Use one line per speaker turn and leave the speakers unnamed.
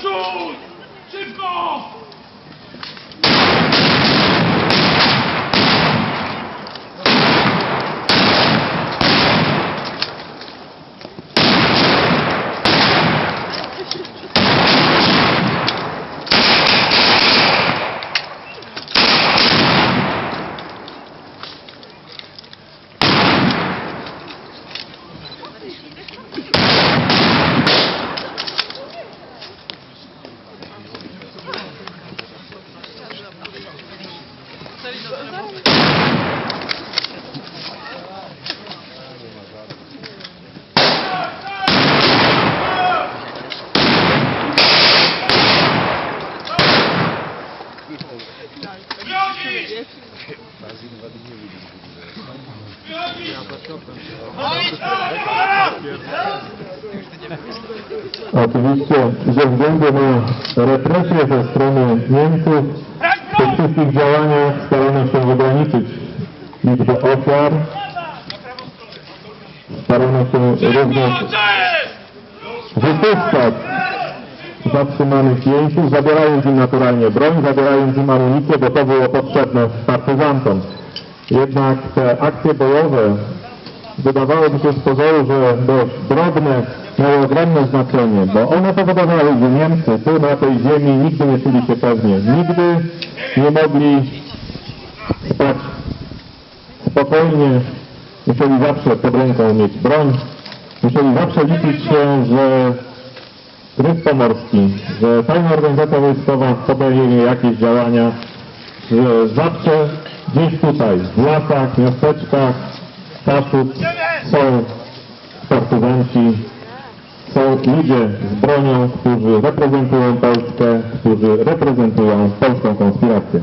Jesus!
А Отвести за вздуманную э, репрессию со стороны немцев? Tych wszystkich działaniach starano się ograniczyć liczbę ofiar. Starano się również wypuszczać zatrzymanych jeńców, zabierając im naturalnie broń, zabierając im amunicję, bo to było potrzebne partyzantom. Jednak te akcje bojowe wydawałoby się z pozoru, że dość drobne, miały ogromne znaczenie, bo one powodowały, że Niemcy tu na tej ziemi nigdy nie czuli się pewnie. Nigdy nie mogli spać spokojnie, musieli zawsze pod ręką mieć broń, musieli zawsze liczyć się, że Gryf Pomorski, że tajna organizacja wojskowa podejmie jakieś działania, że zawsze gdzieś tutaj, w lasach, miasteczkach, Kaszub są partyzanci, są ludzie z bronią, którzy reprezentują Polskę, którzy reprezentują polską konspirację.